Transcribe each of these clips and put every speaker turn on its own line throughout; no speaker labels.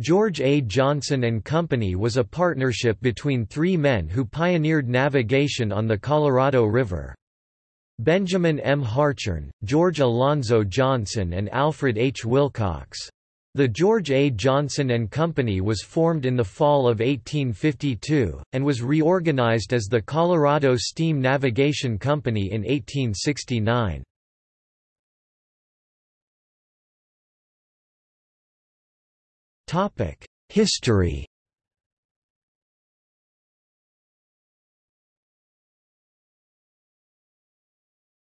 George A. Johnson and Company was a partnership between three men who pioneered navigation on the Colorado River. Benjamin M. Hartshorne, George Alonzo Johnson and Alfred H. Wilcox. The George A. Johnson and Company was formed in the fall of 1852, and was reorganized as the Colorado Steam Navigation Company in 1869. History.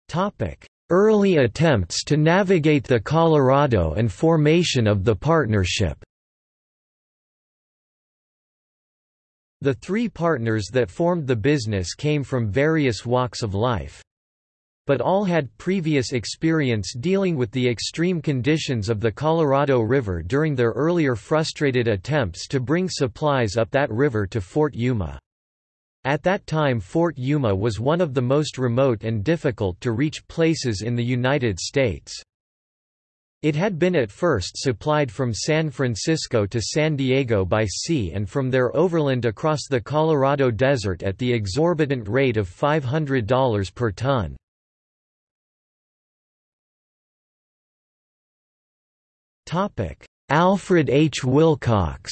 Topic: Early attempts to navigate the Colorado and formation of the partnership. The three partners that formed the business came from various walks of life. But all had previous experience dealing with the extreme conditions of the Colorado River during their earlier frustrated attempts to bring supplies up that river to Fort Yuma. At that time Fort Yuma was one of the most remote and difficult to reach places in the United States. It had been at first supplied from San Francisco to San Diego by sea and from there overland across the Colorado Desert at the exorbitant rate of $500 per ton. Alfred H. Wilcox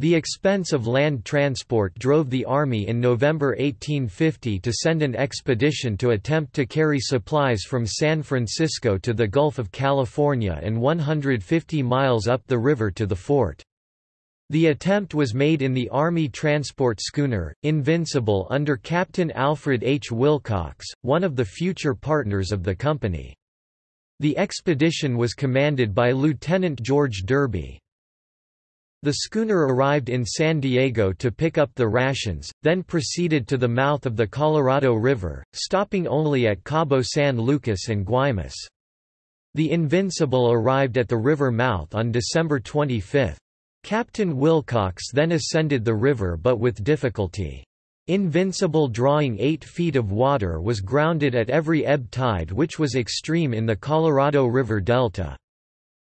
The expense of land transport drove the Army in November 1850 to send an expedition to attempt to carry supplies from San Francisco to the Gulf of California and 150 miles up the river to the fort. The attempt was made in the Army transport schooner, Invincible under Captain Alfred H. Wilcox, one of the future partners of the company. The expedition was commanded by Lieutenant George Derby. The schooner arrived in San Diego to pick up the rations, then proceeded to the mouth of the Colorado River, stopping only at Cabo San Lucas and Guaymas. The Invincible arrived at the river mouth on December 25. Captain Wilcox then ascended the river but with difficulty. Invincible drawing 8 feet of water was grounded at every ebb tide which was extreme in the Colorado River Delta.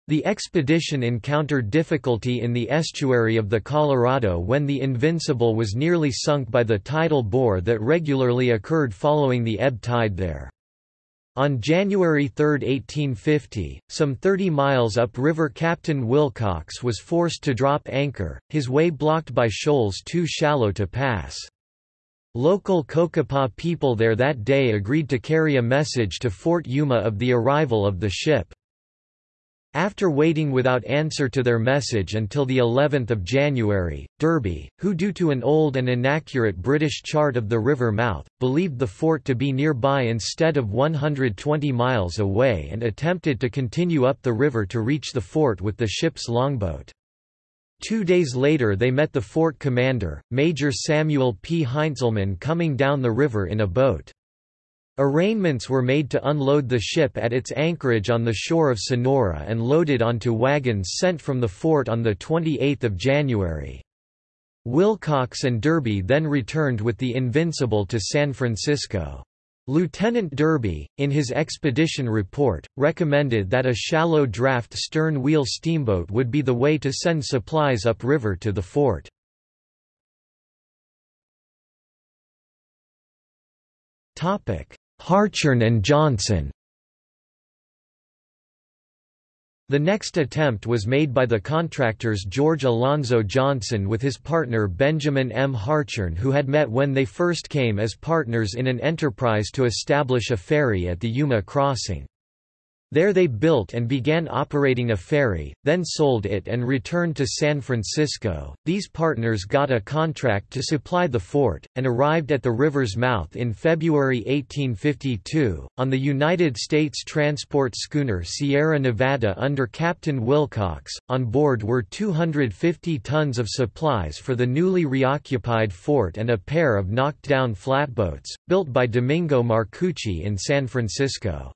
The expedition encountered difficulty in the estuary of the Colorado when the Invincible was nearly sunk by the tidal bore that regularly occurred following the ebb tide there. On January 3, 1850, some 30 miles upriver Captain Wilcox was forced to drop anchor, his way blocked by shoals too shallow to pass. Local Cocopah people there that day agreed to carry a message to Fort Yuma of the arrival of the ship. After waiting without answer to their message until the 11th of January, Derby, who due to an old and inaccurate British chart of the river mouth, believed the fort to be nearby instead of 120 miles away and attempted to continue up the river to reach the fort with the ship's longboat. Two days later they met the fort commander, Major Samuel P. Heintzelman coming down the river in a boat. Arraignments were made to unload the ship at its anchorage on the shore of Sonora and loaded onto wagons sent from the fort on 28 January. Wilcox and Derby then returned with the Invincible to San Francisco. Lieutenant Derby, in his expedition report, recommended that a shallow draft stern-wheel steamboat would be the way to send supplies upriver to the fort. Hartshorne and Johnson The next attempt was made by the contractors George Alonzo Johnson with his partner Benjamin M. Hartshorne who had met when they first came as partners in an enterprise to establish a ferry at the Yuma crossing. There they built and began operating a ferry, then sold it and returned to San Francisco. These partners got a contract to supply the fort, and arrived at the river's mouth in February 1852, on the United States transport schooner Sierra Nevada under Captain Wilcox. On board were 250 tons of supplies for the newly reoccupied fort and a pair of knocked down flatboats, built by Domingo Marcucci in San Francisco.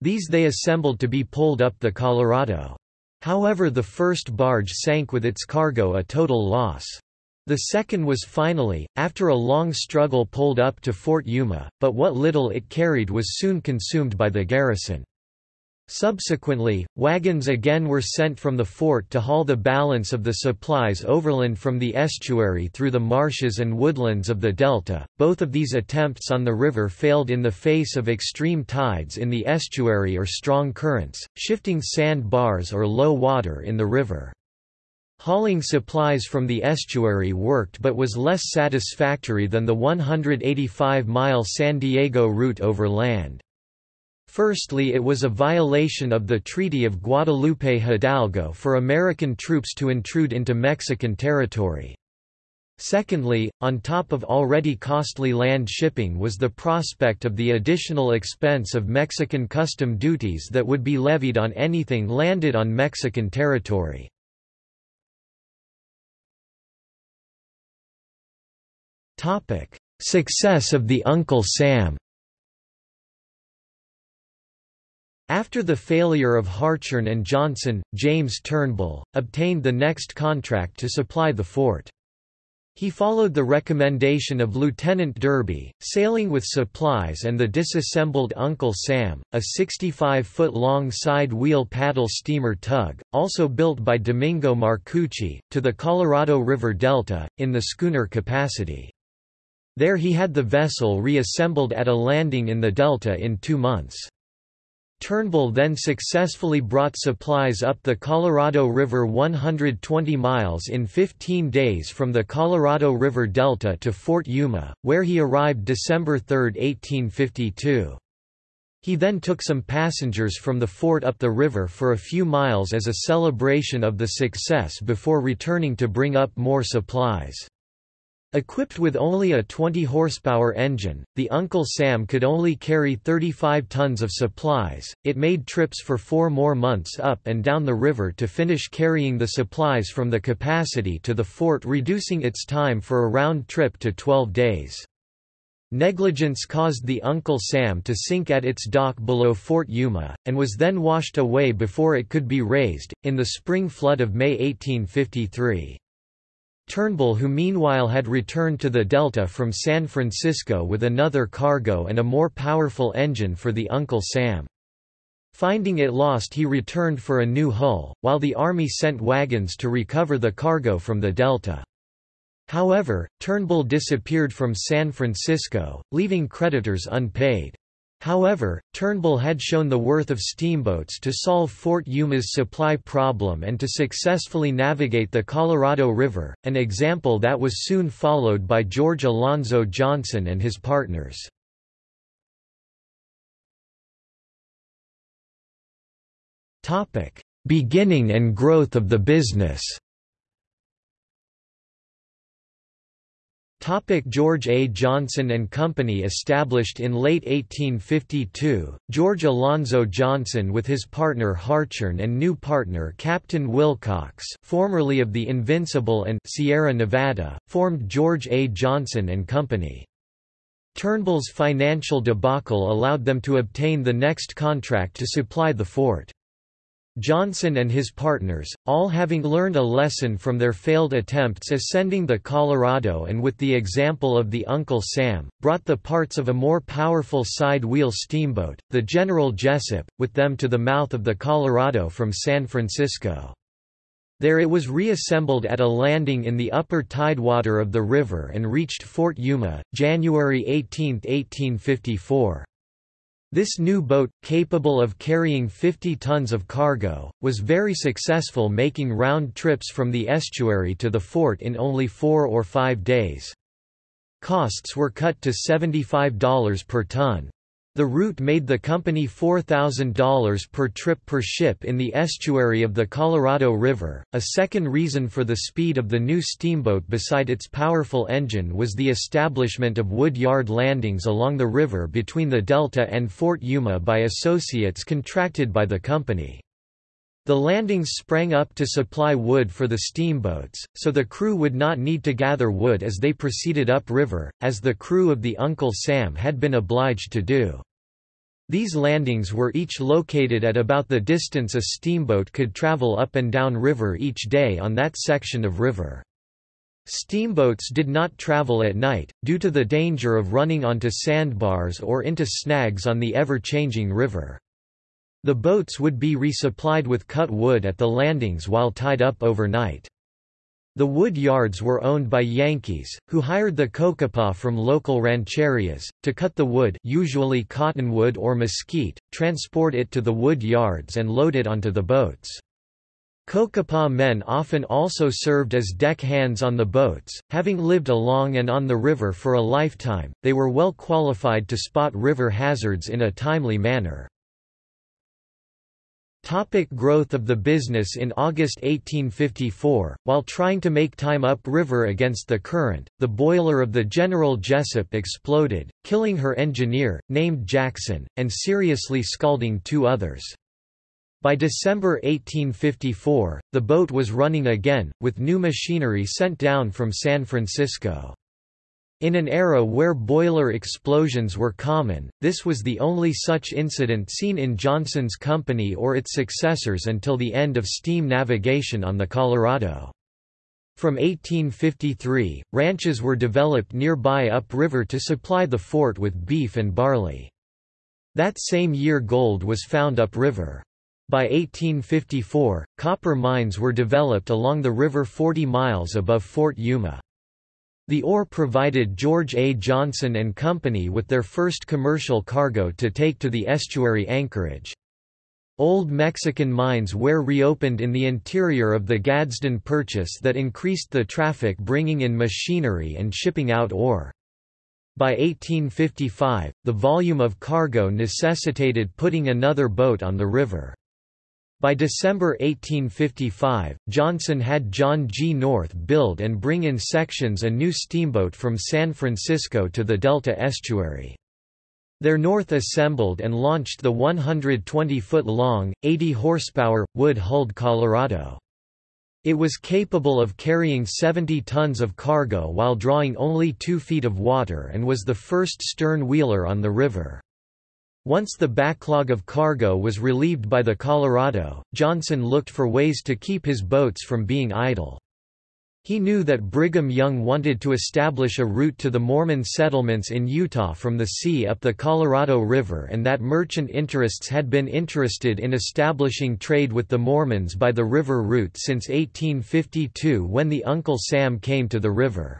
These they assembled to be pulled up the Colorado. However the first barge sank with its cargo a total loss. The second was finally, after a long struggle pulled up to Fort Yuma, but what little it carried was soon consumed by the garrison. Subsequently, wagons again were sent from the fort to haul the balance of the supplies overland from the estuary through the marshes and woodlands of the delta. Both of these attempts on the river failed in the face of extreme tides in the estuary or strong currents, shifting sand bars or low water in the river. Hauling supplies from the estuary worked but was less satisfactory than the 185-mile San Diego route over land. Firstly it was a violation of the Treaty of Guadalupe Hidalgo for American troops to intrude into Mexican territory. Secondly, on top of already costly land shipping was the prospect of the additional expense of Mexican custom duties that would be levied on anything landed on Mexican territory. Success of the Uncle Sam After the failure of Hartshorne and Johnson, James Turnbull, obtained the next contract to supply the fort. He followed the recommendation of Lieutenant Derby, sailing with supplies and the disassembled Uncle Sam, a 65-foot-long side-wheel paddle steamer tug, also built by Domingo Marcucci, to the Colorado River Delta, in the schooner capacity. There he had the vessel reassembled at a landing in the Delta in two months. Turnbull then successfully brought supplies up the Colorado River 120 miles in 15 days from the Colorado River Delta to Fort Yuma, where he arrived December 3, 1852. He then took some passengers from the fort up the river for a few miles as a celebration of the success before returning to bring up more supplies. Equipped with only a 20 horsepower engine, the Uncle Sam could only carry 35 tons of supplies. It made trips for 4 more months up and down the river to finish carrying the supplies from the capacity to the fort, reducing its time for a round trip to 12 days. Negligence caused the Uncle Sam to sink at its dock below Fort Yuma, and was then washed away before it could be raised, in the spring flood of May 1853. Turnbull who meanwhile had returned to the Delta from San Francisco with another cargo and a more powerful engine for the Uncle Sam. Finding it lost he returned for a new hull, while the Army sent wagons to recover the cargo from the Delta. However, Turnbull disappeared from San Francisco, leaving creditors unpaid. However, Turnbull had shown the worth of steamboats to solve Fort Yuma's supply problem and to successfully navigate the Colorado River, an example that was soon followed by George Alonzo Johnson and his partners. Beginning and growth of the business Topic George A. Johnson and Company Established in late 1852, George Alonzo Johnson with his partner Hartshorne and new partner Captain Wilcox formerly of the Invincible and Sierra Nevada, formed George A. Johnson and Company. Turnbull's financial debacle allowed them to obtain the next contract to supply the fort. Johnson and his partners, all having learned a lesson from their failed attempts ascending the Colorado and with the example of the Uncle Sam, brought the parts of a more powerful side-wheel steamboat, the General Jesup, with them to the mouth of the Colorado from San Francisco. There it was reassembled at a landing in the upper tidewater of the river and reached Fort Yuma, January 18, 1854. This new boat, capable of carrying 50 tons of cargo, was very successful making round trips from the estuary to the fort in only four or five days. Costs were cut to $75 per ton. The route made the company $4,000 per trip per ship in the estuary of the Colorado River. A second reason for the speed of the new steamboat beside its powerful engine was the establishment of wood yard landings along the river between the Delta and Fort Yuma by associates contracted by the company. The landings sprang up to supply wood for the steamboats, so the crew would not need to gather wood as they proceeded upriver, as the crew of the Uncle Sam had been obliged to do. These landings were each located at about the distance a steamboat could travel up and down river each day on that section of river. Steamboats did not travel at night, due to the danger of running onto sandbars or into snags on the ever-changing river. The boats would be resupplied with cut wood at the landings while tied up overnight. The wood yards were owned by Yankees, who hired the cocopah from local rancherias, to cut the wood usually cottonwood or mesquite, transport it to the wood yards and load it onto the boats. Cocopah men often also served as deck hands on the boats, having lived along and on the river for a lifetime, they were well qualified to spot river hazards in a timely manner. Topic growth of the business In August 1854, while trying to make time upriver against the current, the boiler of the General Jesup exploded, killing her engineer, named Jackson, and seriously scalding two others. By December 1854, the boat was running again, with new machinery sent down from San Francisco. In an era where boiler explosions were common, this was the only such incident seen in Johnson's company or its successors until the end of steam navigation on the Colorado. From 1853, ranches were developed nearby upriver to supply the fort with beef and barley. That same year gold was found upriver. By 1854, copper mines were developed along the river 40 miles above Fort Yuma. The ore provided George A. Johnson and Company with their first commercial cargo to take to the estuary anchorage. Old Mexican mines were reopened in the interior of the Gadsden Purchase that increased the traffic bringing in machinery and shipping out ore. By 1855, the volume of cargo necessitated putting another boat on the river. By December 1855, Johnson had John G. North build and bring in sections a new steamboat from San Francisco to the Delta estuary. There North assembled and launched the 120-foot-long, 80-horsepower, wood-hulled Colorado. It was capable of carrying 70 tons of cargo while drawing only 2 feet of water and was the first stern wheeler on the river. Once the backlog of cargo was relieved by the Colorado, Johnson looked for ways to keep his boats from being idle. He knew that Brigham Young wanted to establish a route to the Mormon settlements in Utah from the sea up the Colorado River and that merchant interests had been interested in establishing trade with the Mormons by the river route since 1852 when the Uncle Sam came to the river.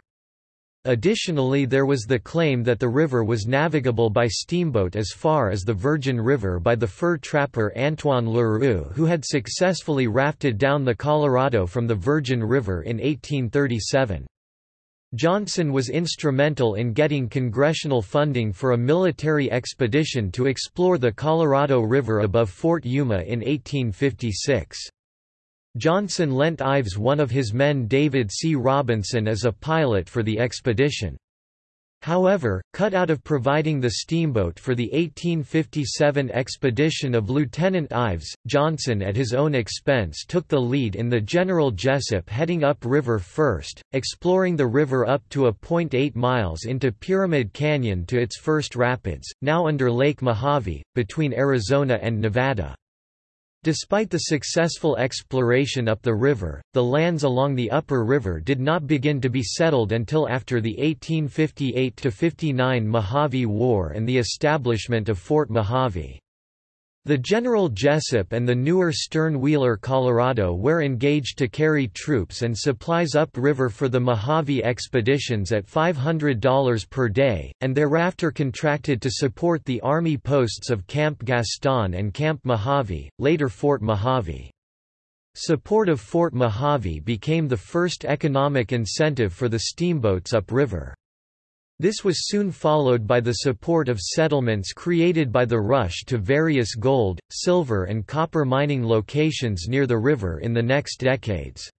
Additionally there was the claim that the river was navigable by steamboat as far as the Virgin River by the fur trapper Antoine Leroux who had successfully rafted down the Colorado from the Virgin River in 1837. Johnson was instrumental in getting congressional funding for a military expedition to explore the Colorado River above Fort Yuma in 1856. Johnson lent Ives one of his men David C. Robinson as a pilot for the expedition. However, cut out of providing the steamboat for the 1857 expedition of Lieutenant Ives, Johnson at his own expense took the lead in the General Jesup heading up river first, exploring the river up to a point 8 miles into Pyramid Canyon to its first rapids, now under Lake Mojave, between Arizona and Nevada. Despite the successful exploration up the river, the lands along the upper river did not begin to be settled until after the 1858–59 Mojave War and the establishment of Fort Mojave. The General Jesup and the newer stern-wheeler Colorado were engaged to carry troops and supplies upriver for the Mojave expeditions at $500 per day, and thereafter contracted to support the Army posts of Camp Gaston and Camp Mojave, later Fort Mojave. Support of Fort Mojave became the first economic incentive for the steamboats upriver. This was soon followed by the support of settlements created by the rush to various gold, silver and copper mining locations near the river in the next decades.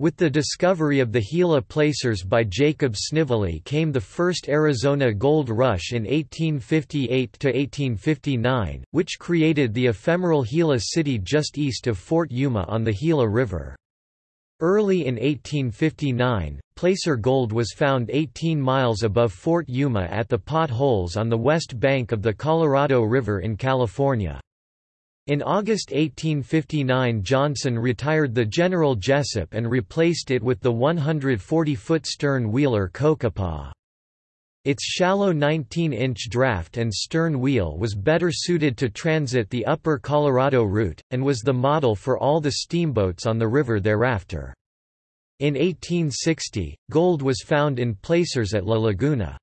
With the discovery of the Gila placers by Jacob Snively came the first Arizona gold rush in 1858–1859, which created the ephemeral Gila city just east of Fort Yuma on the Gila River. Early in 1859, placer gold was found 18 miles above Fort Yuma at the potholes on the west bank of the Colorado River in California. In August 1859 Johnson retired the General Jesup and replaced it with the 140-foot stern wheeler Cocopah. Its shallow 19-inch draft and stern wheel was better suited to transit the upper Colorado route, and was the model for all the steamboats on the river thereafter. In 1860, gold was found in placers at La Laguna.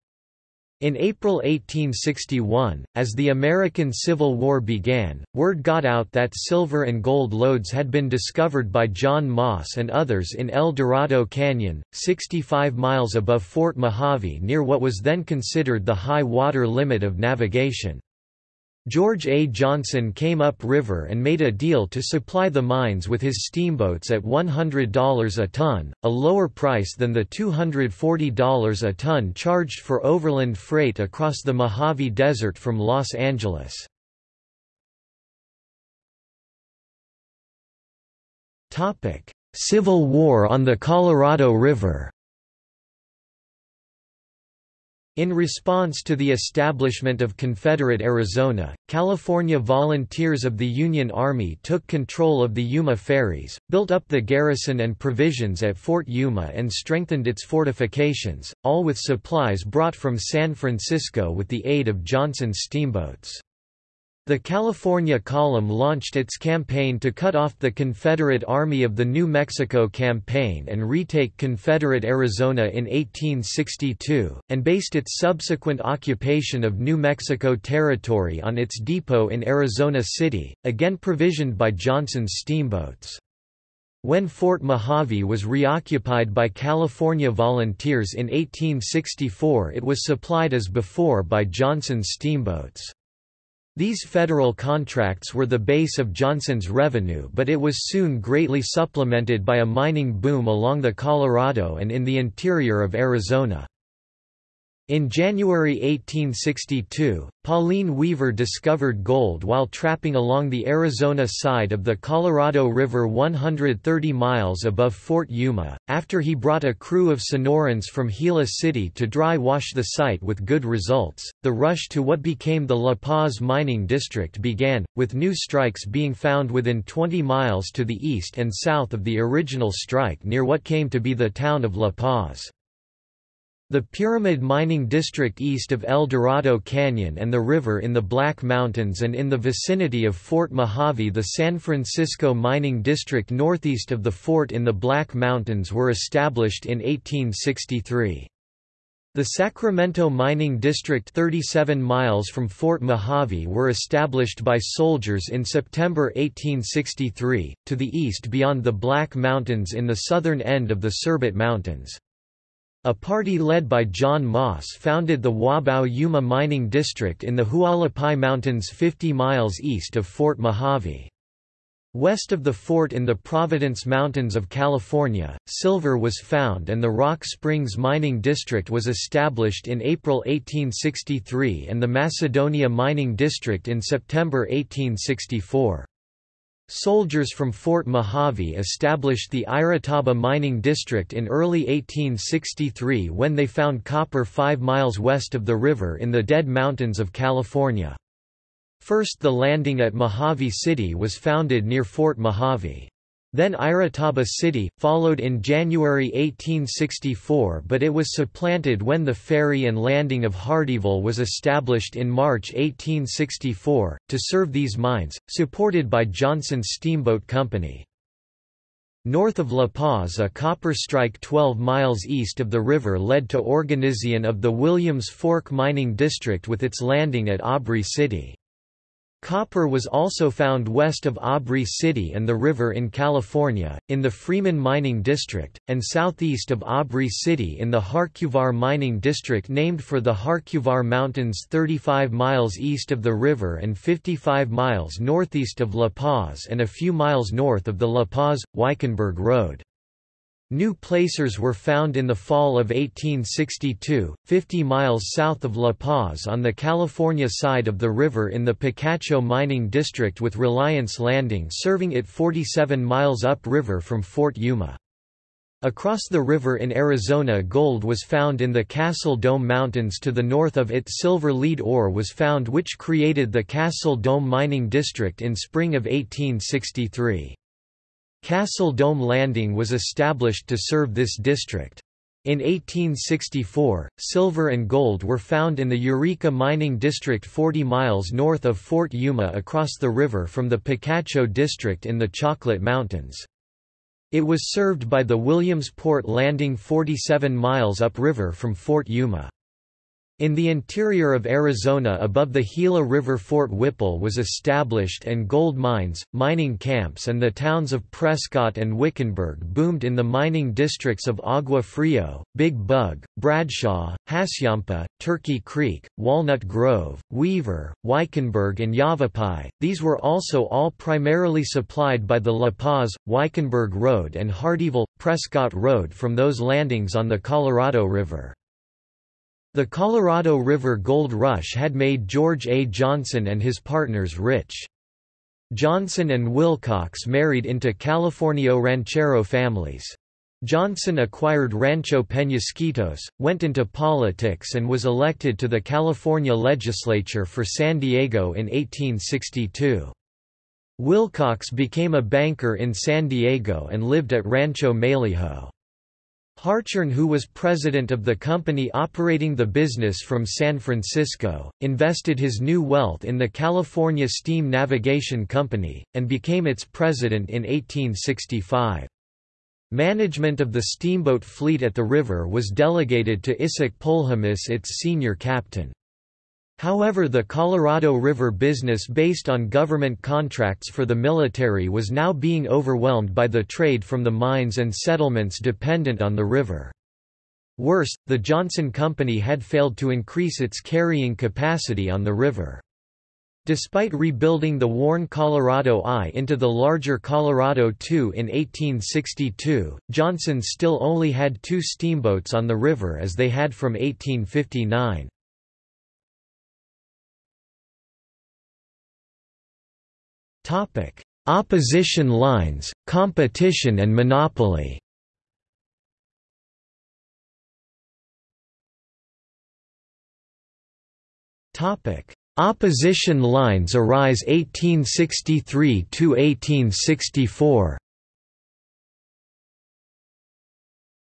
In April 1861, as the American Civil War began, word got out that silver and gold lodes had been discovered by John Moss and others in El Dorado Canyon, 65 miles above Fort Mojave near what was then considered the high water limit of navigation. George A. Johnson came up river and made a deal to supply the mines with his steamboats at $100 a ton, a lower price than the $240 a ton charged for overland freight across the Mojave Desert from Los Angeles. Civil War on the Colorado River in response to the establishment of Confederate Arizona, California volunteers of the Union Army took control of the Yuma ferries, built up the garrison and provisions at Fort Yuma and strengthened its fortifications, all with supplies brought from San Francisco with the aid of Johnson's steamboats. The California Column launched its campaign to cut off the Confederate Army of the New Mexico Campaign and retake Confederate Arizona in 1862, and based its subsequent occupation of New Mexico Territory on its depot in Arizona City, again provisioned by Johnson's steamboats. When Fort Mojave was reoccupied by California volunteers in 1864 it was supplied as before by Johnson's steamboats. These federal contracts were the base of Johnson's revenue but it was soon greatly supplemented by a mining boom along the Colorado and in the interior of Arizona. In January 1862, Pauline Weaver discovered gold while trapping along the Arizona side of the Colorado River 130 miles above Fort Yuma, after he brought a crew of Sonorans from Gila City to dry wash the site with good results. The rush to what became the La Paz mining district began, with new strikes being found within 20 miles to the east and south of the original strike near what came to be the town of La Paz. The Pyramid Mining District east of El Dorado Canyon and the river in the Black Mountains and in the vicinity of Fort Mojave the San Francisco Mining District northeast of the fort in the Black Mountains were established in 1863. The Sacramento Mining District 37 miles from Fort Mojave were established by soldiers in September 1863, to the east beyond the Black Mountains in the southern end of the Cerbat Mountains. A party led by John Moss founded the Wauba Yuma Mining District in the Hualapai Mountains 50 miles east of Fort Mojave. West of the fort in the Providence Mountains of California, silver was found and the Rock Springs Mining District was established in April 1863 and the Macedonia Mining District in September 1864. Soldiers from Fort Mojave established the Irataba mining district in early 1863 when they found copper five miles west of the river in the Dead Mountains of California. First the landing at Mojave City was founded near Fort Mojave. Then Irataba City, followed in January 1864 but it was supplanted when the ferry and landing of Hardyville was established in March 1864, to serve these mines, supported by Johnson Steamboat Company. North of La Paz a copper strike 12 miles east of the river led to organization of the Williams Fork Mining District with its landing at Aubrey City. Copper was also found west of Aubrey City and the river in California, in the Freeman Mining District, and southeast of Aubrey City in the Harcuvar Mining District named for the Harcuvar Mountains 35 miles east of the river and 55 miles northeast of La Paz and a few miles north of the La Paz-Wickenburg Road. New placers were found in the fall of 1862, 50 miles south of La Paz on the California side of the river in the Picacho mining district with Reliance Landing serving it 47 miles upriver from Fort Yuma. Across the river in Arizona gold was found in the Castle Dome Mountains to the north of it silver lead ore was found which created the Castle Dome mining district in spring of 1863. Castle Dome Landing was established to serve this district. In 1864, silver and gold were found in the Eureka mining district 40 miles north of Fort Yuma across the river from the Picacho district in the Chocolate Mountains. It was served by the Williamsport Landing 47 miles upriver from Fort Yuma. In the interior of Arizona above the Gila River Fort Whipple was established and gold mines, mining camps and the towns of Prescott and Wickenburg boomed in the mining districts of Agua Frio, Big Bug, Bradshaw, Hassayampa, Turkey Creek, Walnut Grove, Weaver, Wickenburg and Yavapai. These were also all primarily supplied by the La Paz, Wickenburg Road and Hardyville, Prescott Road from those landings on the Colorado River. The Colorado River Gold Rush had made George A. Johnson and his partners rich. Johnson and Wilcox married into Californio ranchero families. Johnson acquired Rancho Peñasquitos, went into politics and was elected to the California legislature for San Diego in 1862. Wilcox became a banker in San Diego and lived at Rancho Malijo. Hartshorne who was president of the company operating the business from San Francisco, invested his new wealth in the California Steam Navigation Company, and became its president in 1865. Management of the steamboat fleet at the river was delegated to Isaac Polhemus its senior captain. However the Colorado River business based on government contracts for the military was now being overwhelmed by the trade from the mines and settlements dependent on the river. Worse, the Johnson Company had failed to increase its carrying capacity on the river. Despite rebuilding the worn Colorado I into the larger Colorado II in 1862, Johnson still only had two steamboats on the river as they had from 1859. Opposition lines, competition and monopoly. Opposition lines arise 1863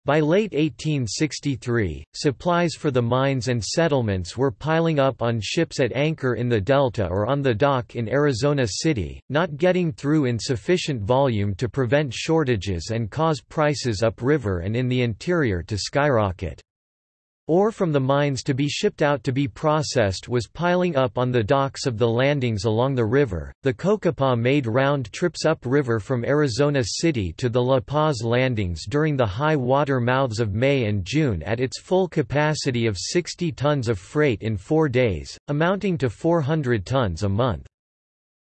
By late 1863, supplies for the mines and settlements were piling up on ships at anchor in the Delta or on the dock in Arizona City, not getting through in sufficient volume to prevent shortages and cause prices upriver and in the interior to skyrocket. Ore from the mines to be shipped out to be processed was piling up on the docks of the landings along the river. The Cocopah made round trips upriver from Arizona City to the La Paz landings during the high water mouths of May and June at its full capacity of 60 tons of freight in four days, amounting to 400 tons a month.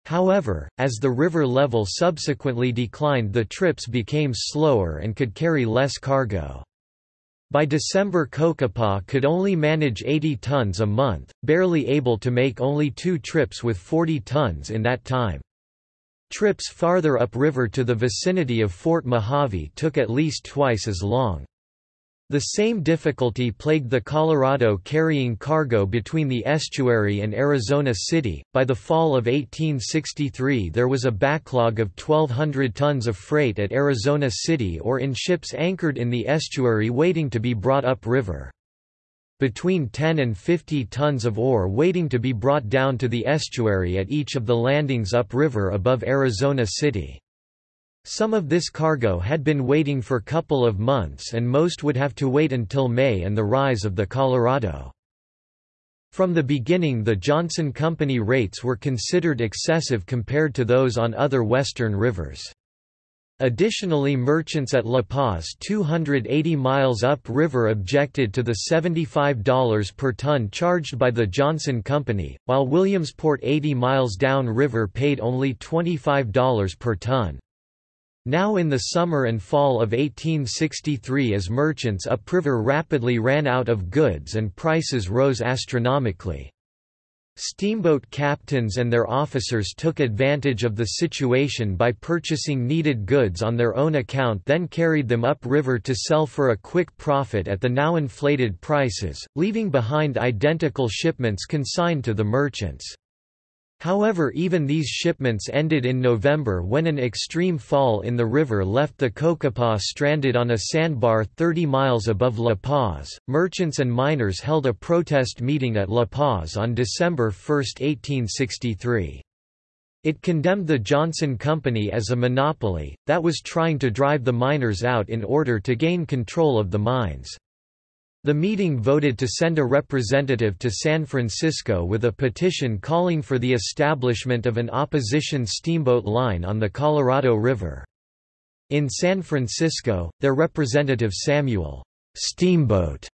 However, as the river level subsequently declined the trips became slower and could carry less cargo. By December Cocopah could only manage 80 tons a month, barely able to make only two trips with 40 tons in that time. Trips farther upriver to the vicinity of Fort Mojave took at least twice as long. The same difficulty plagued the Colorado carrying cargo between the estuary and Arizona City. By the fall of 1863, there was a backlog of 1,200 tons of freight at Arizona City or in ships anchored in the estuary waiting to be brought up river. Between 10 and 50 tons of ore waiting to be brought down to the estuary at each of the landings upriver above Arizona City. Some of this cargo had been waiting for a couple of months and most would have to wait until May and the rise of the Colorado. From the beginning the Johnson Company rates were considered excessive compared to those on other western rivers. Additionally merchants at La Paz 280 miles up river objected to the $75 per ton charged by the Johnson Company, while Williamsport 80 miles down river paid only $25 per ton. Now in the summer and fall of 1863 as merchants upriver rapidly ran out of goods and prices rose astronomically. Steamboat captains and their officers took advantage of the situation by purchasing needed goods on their own account then carried them upriver to sell for a quick profit at the now inflated prices, leaving behind identical shipments consigned to the merchants. However even these shipments ended in November when an extreme fall in the river left the Cocopah stranded on a sandbar 30 miles above La Paz. Merchants and miners held a protest meeting at La Paz on December 1, 1863. It condemned the Johnson Company as a monopoly, that was trying to drive the miners out in order to gain control of the mines. The meeting voted to send a representative to San Francisco with a petition calling for the establishment of an opposition steamboat line on the Colorado River. In San Francisco, their representative Samuel Steamboat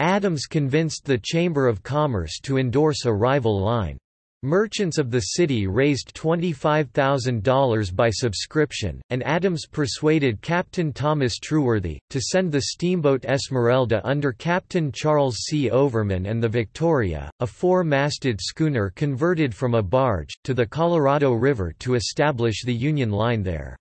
Adams convinced the Chamber of Commerce to endorse a rival line. Merchants of the city raised $25,000 by subscription, and Adams persuaded Captain Thomas Trueworthy, to send the steamboat Esmeralda under Captain Charles C. Overman and the Victoria, a four-masted schooner converted from a barge, to the Colorado River to establish the Union Line there.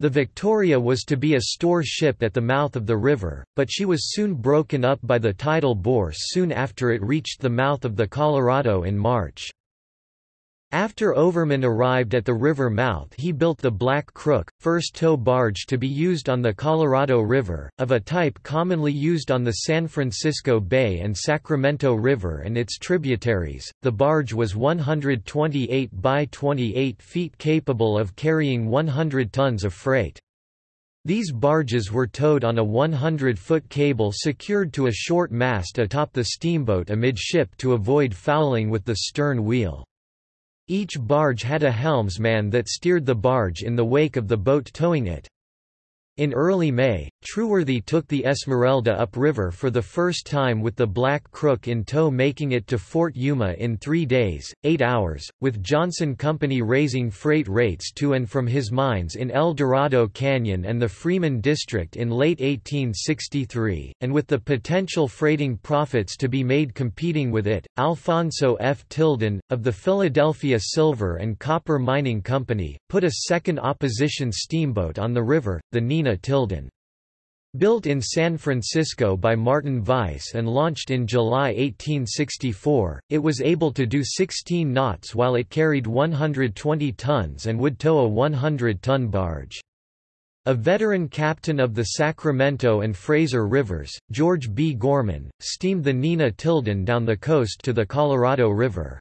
The Victoria was to be a store ship at the mouth of the river, but she was soon broken up by the tidal bore soon after it reached the mouth of the Colorado in March. After Overman arrived at the river mouth he built the Black Crook, first tow barge to be used on the Colorado River, of a type commonly used on the San Francisco Bay and Sacramento River and its tributaries. The barge was 128 by 28 feet capable of carrying 100 tons of freight. These barges were towed on a 100-foot cable secured to a short mast atop the steamboat amidship to avoid fouling with the stern wheel. Each barge had a helmsman that steered the barge in the wake of the boat towing it. In early May, Trueworthy took the Esmeralda upriver for the first time with the Black Crook in tow making it to Fort Yuma in three days, eight hours, with Johnson Company raising freight rates to and from his mines in El Dorado Canyon and the Freeman District in late 1863, and with the potential freighting profits to be made competing with it, Alfonso F. Tilden, of the Philadelphia Silver and Copper Mining Company, put a second opposition steamboat on the river, the Nina Tilden. Built in San Francisco by Martin Weiss and launched in July 1864, it was able to do 16 knots while it carried 120 tons and would tow a 100-ton barge. A veteran captain of the Sacramento and Fraser Rivers, George B. Gorman, steamed the Nina Tilden down the coast to the Colorado River.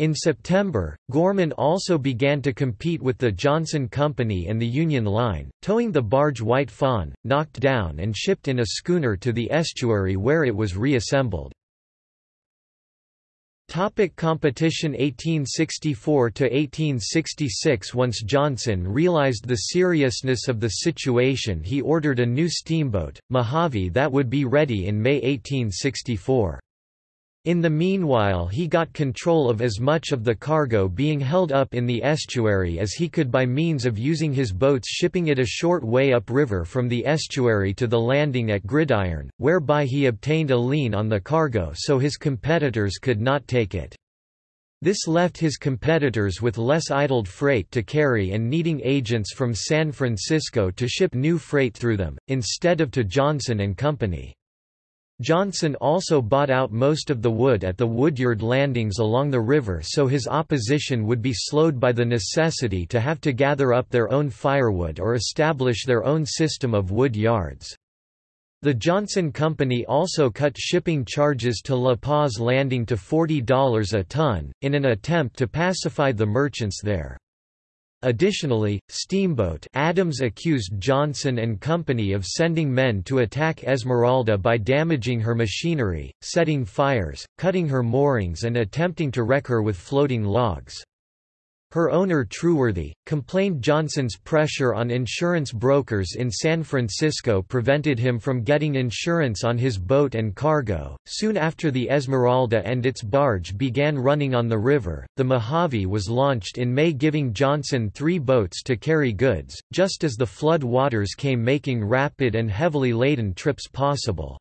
In September, Gorman also began to compete with the Johnson Company and the Union Line, towing the barge White Fawn, knocked down and shipped in a schooner to the estuary where it was reassembled. Topic competition 1864–1866 Once Johnson realized the seriousness of the situation he ordered a new steamboat, Mojave that would be ready in May 1864. In the meanwhile he got control of as much of the cargo being held up in the estuary as he could by means of using his boats shipping it a short way upriver from the estuary to the landing at Gridiron, whereby he obtained a lien on the cargo so his competitors could not take it. This left his competitors with less idled freight to carry and needing agents from San Francisco to ship new freight through them, instead of to Johnson and Company. Johnson also bought out most of the wood at the woodyard landings along the river so his opposition would be slowed by the necessity to have to gather up their own firewood or establish their own system of wood yards. The Johnson Company also cut shipping charges to La Paz Landing to $40 a ton, in an attempt to pacify the merchants there. Additionally, Steamboat Adams accused Johnson and Company of sending men to attack Esmeralda by damaging her machinery, setting fires, cutting her moorings and attempting to wreck her with floating logs. Her owner Trueworthy, complained Johnson's pressure on insurance brokers in San Francisco prevented him from getting insurance on his boat and cargo. Soon after the Esmeralda and its barge began running on the river, the Mojave was launched in May giving Johnson three boats to carry goods, just as the flood waters came making rapid and heavily laden trips possible.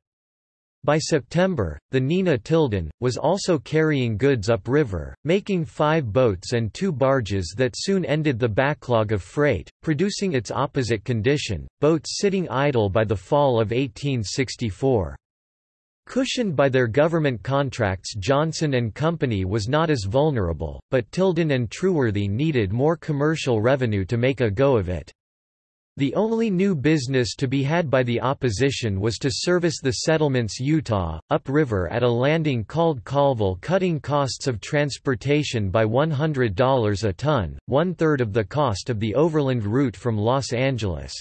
By September, the Nina Tilden, was also carrying goods upriver, making five boats and two barges that soon ended the backlog of freight, producing its opposite condition, boats sitting idle by the fall of 1864. Cushioned by their government contracts Johnson and Company was not as vulnerable, but Tilden and Trueworthy needed more commercial revenue to make a go of it. The only new business to be had by the opposition was to service the settlements Utah, upriver at a landing called Callville cutting costs of transportation by $100 a ton, one-third of the cost of the overland route from Los Angeles.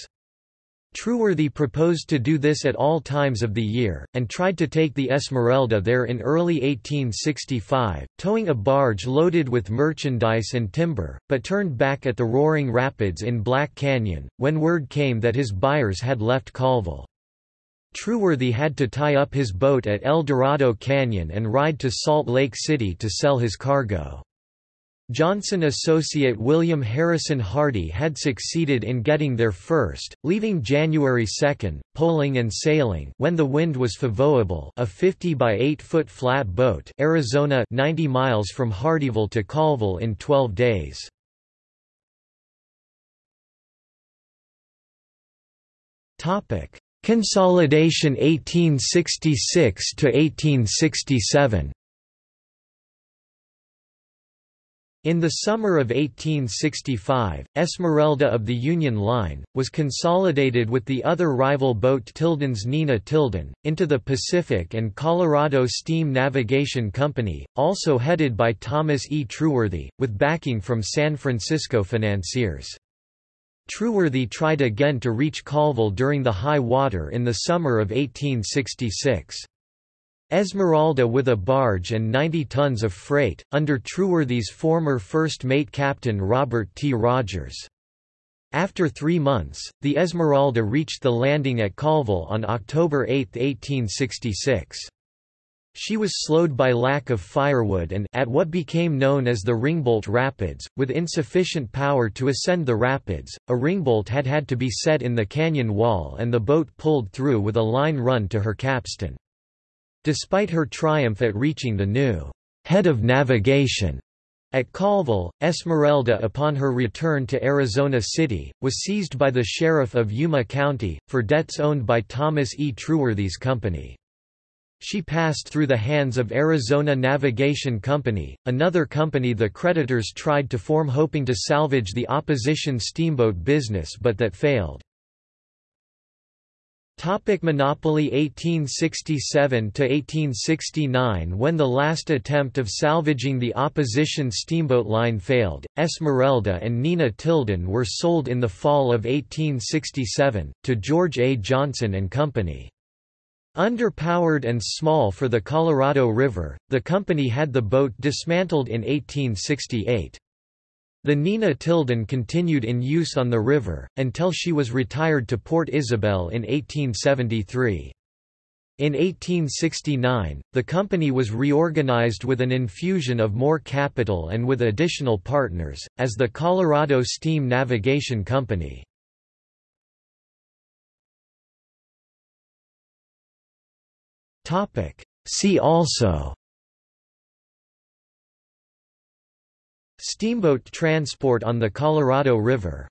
Trueworthy proposed to do this at all times of the year, and tried to take the Esmeralda there in early 1865, towing a barge loaded with merchandise and timber, but turned back at the Roaring Rapids in Black Canyon, when word came that his buyers had left Callville. Trueworthy had to tie up his boat at El Dorado Canyon and ride to Salt Lake City to sell his cargo. Johnson associate William Harrison Hardy had succeeded in getting there first, leaving January 2, poling and sailing when the wind was favorable a 50 by 8 foot flat boat Arizona 90 miles from Hardyville to Callville in 12 days. Consolidation 1866 to 1867 In the summer of 1865, Esmeralda of the Union Line, was consolidated with the other rival boat Tilden's Nina Tilden, into the Pacific and Colorado Steam Navigation Company, also headed by Thomas E. Trueworthy, with backing from San Francisco financiers. Trueworthy tried again to reach Callville during the high water in the summer of 1866. Esmeralda with a barge and 90 tons of freight, under Trueworthy's former first mate captain Robert T. Rogers. After three months, the Esmeralda reached the landing at Callville on October 8, 1866. She was slowed by lack of firewood and at what became known as the Ringbolt Rapids, with insufficient power to ascend the rapids, a ringbolt had had to be set in the canyon wall and the boat pulled through with a line run to her capstan. Despite her triumph at reaching the new head of navigation at Callville, Esmeralda upon her return to Arizona City, was seized by the sheriff of Yuma County, for debts owned by Thomas E. Trueworthy's company. She passed through the hands of Arizona Navigation Company, another company the creditors tried to form hoping to salvage the opposition steamboat business but that failed. Topic monopoly 1867–1869 When the last attempt of salvaging the opposition steamboat line failed, Esmeralda and Nina Tilden were sold in the fall of 1867, to George A. Johnson and Company. Underpowered and small for the Colorado River, the company had the boat dismantled in 1868. The Nina Tilden continued in use on the river, until she was retired to Port Isabel in 1873. In 1869, the company was reorganized with an infusion of more capital and with additional partners, as the Colorado Steam Navigation Company. See also Steamboat transport on the Colorado River